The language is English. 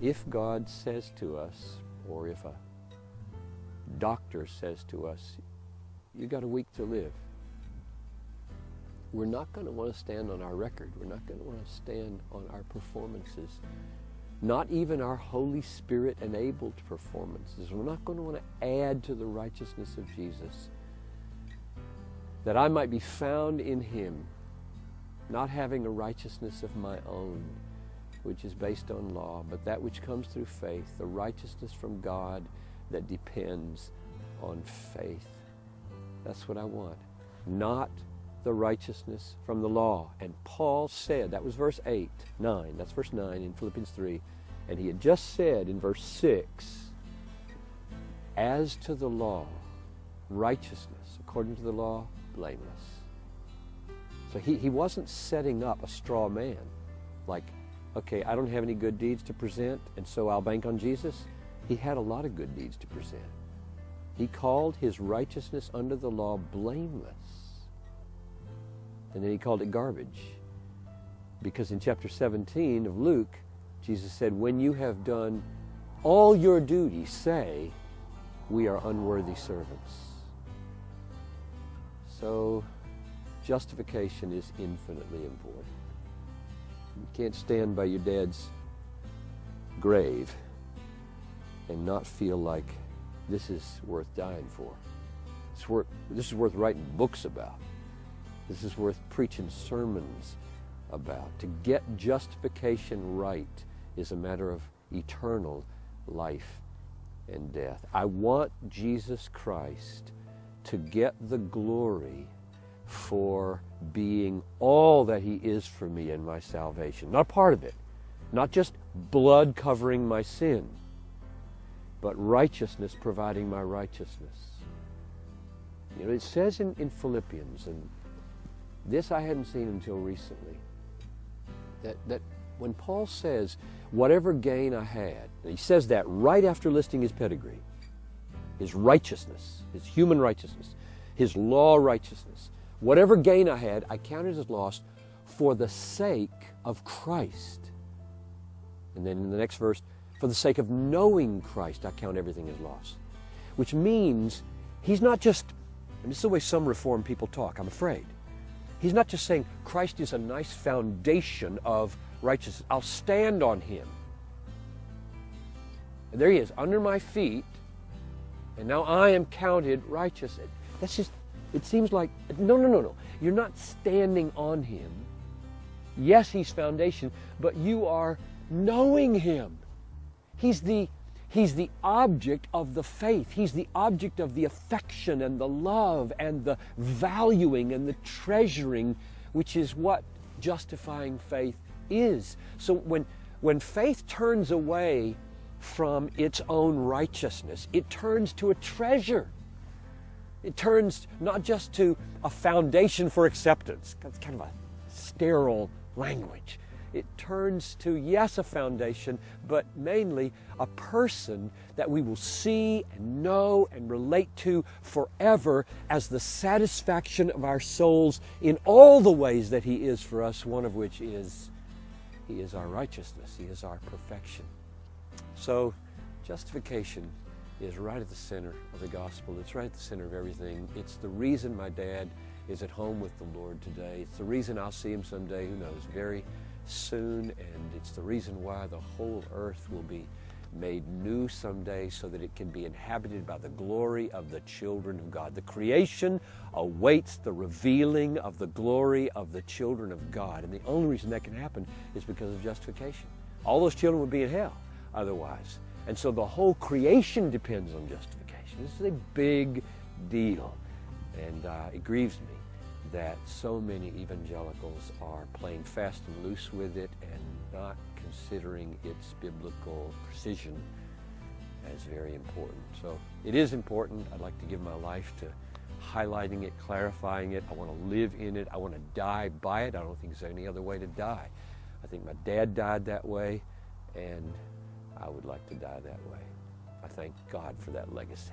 if God says to us, or if a doctor says to us, you got a week to live, we're not going to want to stand on our record. We're not going to want to stand on our performances. Not even our Holy Spirit enabled performances. We're not going to want to add to the righteousness of Jesus. That I might be found in Him, not having a righteousness of my own, which is based on law, but that which comes through faith, the righteousness from God that depends on faith. That's what I want. Not the righteousness from the law. And Paul said, that was verse 8, 9, that's verse 9 in Philippians 3. And he had just said in verse 6, as to the law, righteousness, according to the law, blameless. So he, he wasn't setting up a straw man, like, okay, I don't have any good deeds to present, and so I'll bank on Jesus. He had a lot of good deeds to present. He called his righteousness under the law blameless. And then he called it garbage. Because in chapter 17 of Luke, Jesus said, When you have done all your duty, say, We are unworthy servants. So, justification is infinitely important. You can't stand by your dad's grave and not feel like this is worth dying for. It's worth, this is worth writing books about. This is worth preaching sermons about. To get justification right is a matter of eternal life and death. I want Jesus Christ to get the glory for being all that he is for me in my salvation. Not part of it. Not just blood covering my sin, but righteousness providing my righteousness. You know, it says in, in Philippians, and this I hadn't seen until recently. That, that when Paul says, whatever gain I had, he says that right after listing his pedigree, his righteousness, his human righteousness, his law righteousness, whatever gain I had, I counted as lost for the sake of Christ. And then in the next verse, for the sake of knowing Christ, I count everything as loss. Which means he's not just, and this is the way some Reformed people talk, I'm afraid. He's not just saying Christ is a nice foundation of righteousness. I'll stand on him. And there he is, under my feet, and now I am counted righteous. That's just, it seems like, no, no, no, no. You're not standing on him. Yes, he's foundation, but you are knowing him. He's the He's the object of the faith. He's the object of the affection and the love and the valuing and the treasuring, which is what justifying faith is. So when, when faith turns away from its own righteousness, it turns to a treasure. It turns not just to a foundation for acceptance. That's kind of a sterile language it turns to, yes, a foundation, but mainly a person that we will see and know and relate to forever as the satisfaction of our souls in all the ways that He is for us, one of which is He is our righteousness, He is our perfection. So, justification is right at the center of the gospel. It's right at the center of everything. It's the reason my dad is at home with the Lord today. It's the reason I'll see him someday, who knows, very soon, and it's the reason why the whole earth will be made new someday so that it can be inhabited by the glory of the children of God. The creation awaits the revealing of the glory of the children of God. And the only reason that can happen is because of justification. All those children would be in hell otherwise. And so the whole creation depends on justification. This is a big deal. And uh, it grieves me that so many evangelicals are playing fast and loose with it and not considering its biblical precision as very important. So it is important. I'd like to give my life to highlighting it, clarifying it. I want to live in it. I want to die by it. I don't think there's any other way to die. I think my dad died that way, and I would like to die that way. I thank God for that legacy.